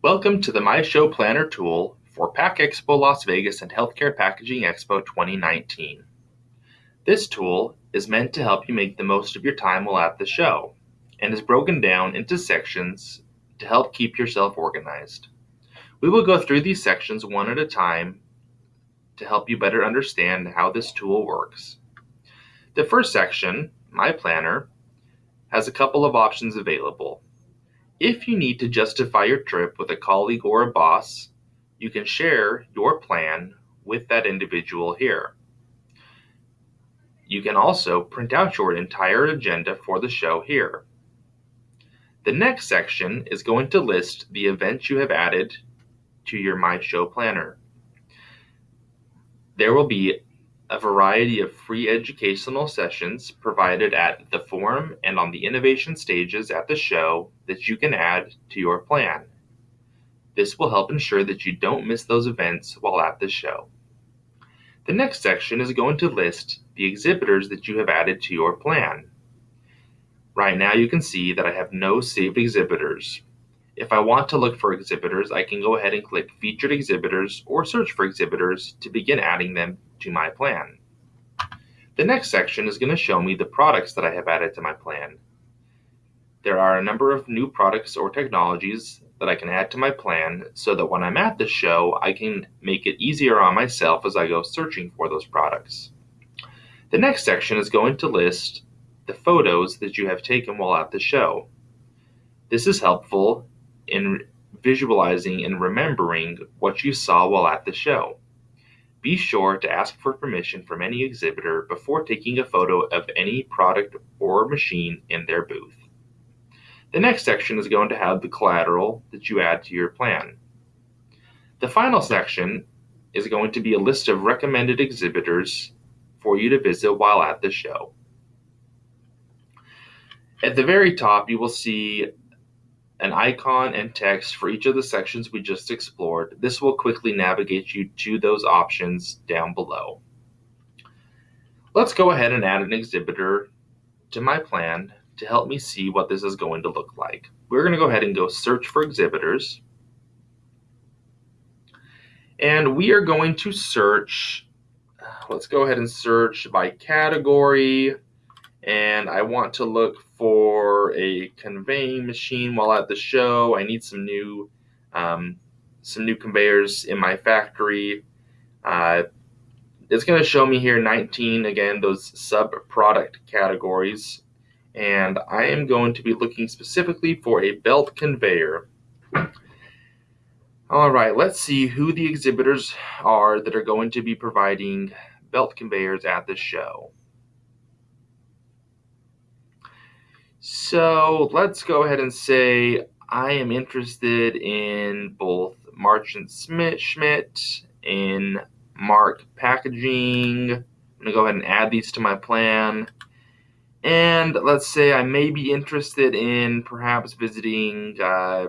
Welcome to the My Show Planner tool for PACK EXPO Las Vegas and Healthcare Packaging Expo 2019. This tool is meant to help you make the most of your time while at the show and is broken down into sections to help keep yourself organized. We will go through these sections one at a time to help you better understand how this tool works. The first section, My Planner, has a couple of options available. If you need to justify your trip with a colleague or a boss, you can share your plan with that individual here. You can also print out your entire agenda for the show here. The next section is going to list the events you have added to your My Show Planner. There will be a variety of free educational sessions provided at the forum and on the innovation stages at the show that you can add to your plan. This will help ensure that you don't miss those events while at the show. The next section is going to list the exhibitors that you have added to your plan. Right now you can see that I have no saved exhibitors. If I want to look for exhibitors, I can go ahead and click Featured Exhibitors or Search for Exhibitors to begin adding them to my plan. The next section is going to show me the products that I have added to my plan. There are a number of new products or technologies that I can add to my plan so that when I'm at the show, I can make it easier on myself as I go searching for those products. The next section is going to list the photos that you have taken while at the show. This is helpful in visualizing and remembering what you saw while at the show. Be sure to ask for permission from any exhibitor before taking a photo of any product or machine in their booth. The next section is going to have the collateral that you add to your plan. The final section is going to be a list of recommended exhibitors for you to visit while at the show. At the very top, you will see an icon and text for each of the sections we just explored. This will quickly navigate you to those options down below. Let's go ahead and add an exhibitor to my plan to help me see what this is going to look like. We're going to go ahead and go search for exhibitors. And we are going to search, let's go ahead and search by category and I want to look for a conveying machine while at the show. I need some new um, some new conveyors in my factory. Uh, it's going to show me here 19 again those sub product categories and I am going to be looking specifically for a belt conveyor. All right, let's see who the exhibitors are that are going to be providing belt conveyors at the show. So let's go ahead and say I am interested in both Marchant Smith Schmidt in Mark Packaging. I'm gonna go ahead and add these to my plan. And let's say I may be interested in perhaps visiting uh,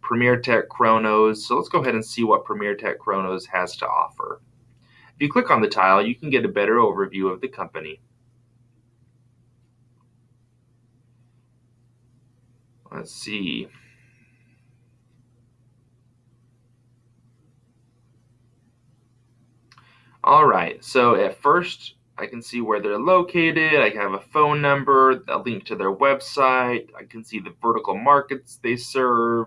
Premier Tech Chronos. So let's go ahead and see what Premier Tech Chronos has to offer. If you click on the tile, you can get a better overview of the company. Let's see. All right, so at first I can see where they're located. I have a phone number, a link to their website. I can see the vertical markets they serve,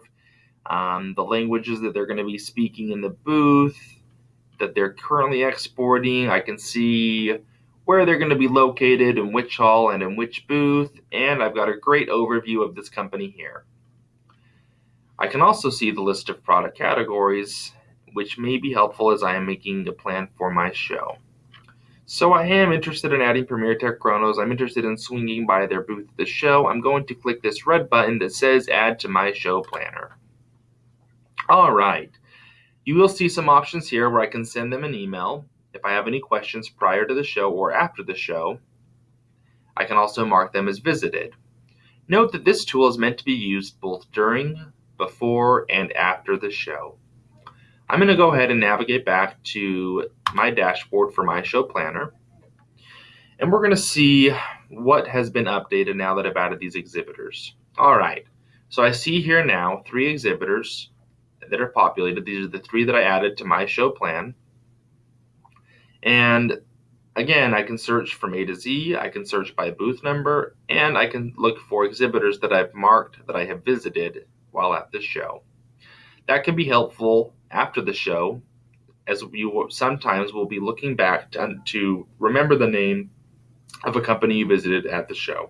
um, the languages that they're going to be speaking in the booth, that they're currently exporting. I can see where they're going to be located, in which hall, and in which booth, and I've got a great overview of this company here. I can also see the list of product categories, which may be helpful as I am making a plan for my show. So I am interested in adding Premier Tech Chronos. I'm interested in swinging by their booth at the show. I'm going to click this red button that says Add to My Show Planner. All right. You will see some options here where I can send them an email if I have any questions prior to the show or after the show, I can also mark them as visited. Note that this tool is meant to be used both during, before, and after the show. I'm going to go ahead and navigate back to my dashboard for my show planner. And we're going to see what has been updated now that I've added these exhibitors. All right, so I see here now three exhibitors that are populated. These are the three that I added to my show plan. And again, I can search from A to Z, I can search by booth number, and I can look for exhibitors that I've marked that I have visited while at the show. That can be helpful after the show, as you sometimes will be looking back to, to remember the name of a company you visited at the show.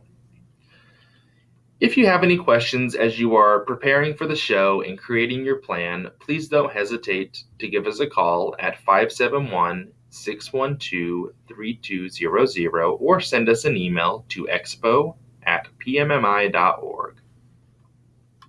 If you have any questions as you are preparing for the show and creating your plan, please don't hesitate to give us a call at 571 612 3200 or send us an email to expo at pmmi.org.